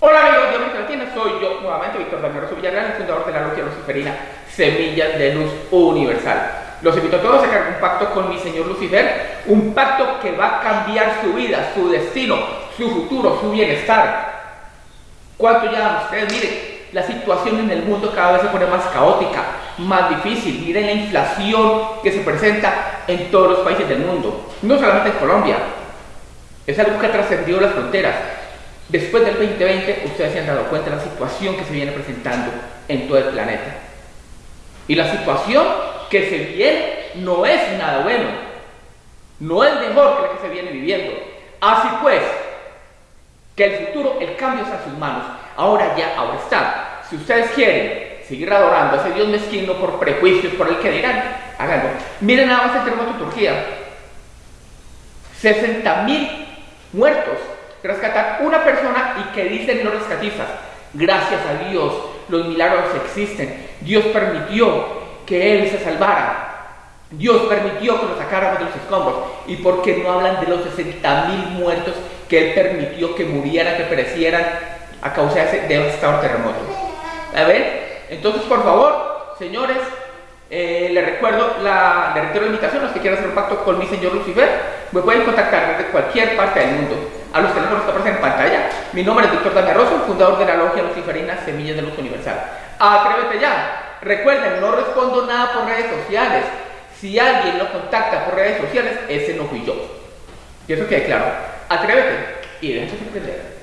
Hola amigos, Dios me tiene, soy yo nuevamente Víctor Rosso Villarreal, el fundador de la logia luciferina Semillas de Luz Universal. Los invito a todos a crear un pacto con mi señor Lucifer, un pacto que va a cambiar su vida, su destino, su futuro, su bienestar. ¿Cuánto ya ustedes? Miren, la situación en el mundo cada vez se pone más caótica, más difícil. Miren la inflación que se presenta en todos los países del mundo, no solamente en Colombia. Es algo que ha trascendido las fronteras. Después del 2020, ustedes se han dado cuenta de la situación que se viene presentando en todo el planeta. Y la situación que se viene no es nada bueno. No es mejor que la que se viene viviendo. Así pues, que el futuro, el cambio está en sus manos. Ahora ya, ahora está. Si ustedes quieren seguir adorando a ese Dios mezquino por prejuicios, por el que dirán, háganlo. Miren nada más el terremoto de Turquía. 60 mil muertos rescatar una persona y que dicen los rescatistas, gracias a Dios, los milagros existen. Dios permitió que él se salvara. Dios permitió que lo sacáramos de los escombros. ¿Y por qué no hablan de los 60 mil muertos que él permitió que murieran, que perecieran a causa de ese devastador terremoto? A ver, entonces por favor, señores, eh, les recuerdo, la, le reitero la invitación los que quieran hacer un pacto con mi señor Lucifer, me pueden contactar desde cualquier parte del mundo a los teléfonos que aparecen en pantalla. Mi nombre es Víctor Daniel Rosso, fundador de la logia luciferina Semillas de Luz Universal. Atrévete ya. Recuerden, no respondo nada por redes sociales. Si alguien lo contacta por redes sociales, ese no fui yo. Y eso quede claro. Atrévete y déjate sorprender.